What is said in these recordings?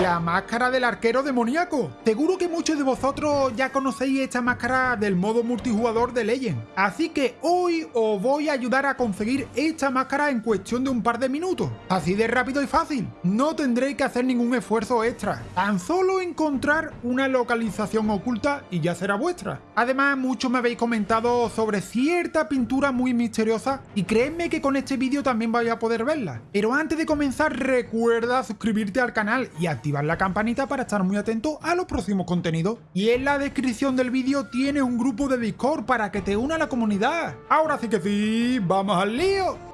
la máscara del arquero demoníaco. Seguro que muchos de vosotros ya conocéis esta máscara del modo multijugador de Legend. Así que hoy os voy a ayudar a conseguir esta máscara en cuestión de un par de minutos. Así de rápido y fácil. No tendréis que hacer ningún esfuerzo extra. Tan solo encontrar una localización oculta y ya será vuestra. Además, muchos me habéis comentado sobre cierta pintura muy misteriosa y creedme que con este vídeo también vais a poder verla. Pero antes de comenzar, recuerda suscribirte al canal y activar la campanita para estar muy atento a los próximos contenidos. Y en la descripción del vídeo tienes un grupo de Discord para que te una a la comunidad. Ahora sí que sí, ¡vamos al lío!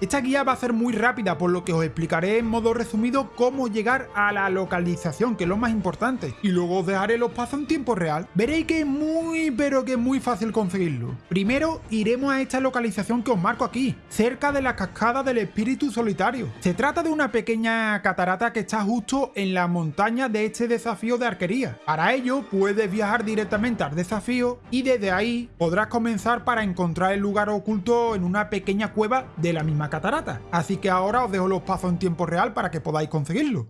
Esta guía va a ser muy rápida, por lo que os explicaré en modo resumido cómo llegar a la localización, que es lo más importante, y luego os dejaré los pasos en tiempo real. Veréis que es muy, pero que es muy fácil conseguirlo. Primero, iremos a esta localización que os marco aquí, cerca de la cascada del espíritu solitario. Se trata de una pequeña catarata que está justo en la montaña de este desafío de arquería. Para ello, puedes viajar directamente al desafío y desde ahí podrás comenzar para encontrar el lugar oculto en una pequeña cueva de la misma catarata. Así que ahora os dejo los pasos en tiempo real para que podáis conseguirlo.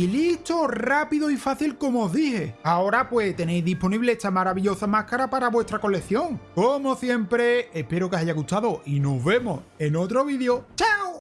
Y listo, rápido y fácil como os dije. Ahora pues tenéis disponible esta maravillosa máscara para vuestra colección. Como siempre, espero que os haya gustado y nos vemos en otro vídeo. ¡Chao!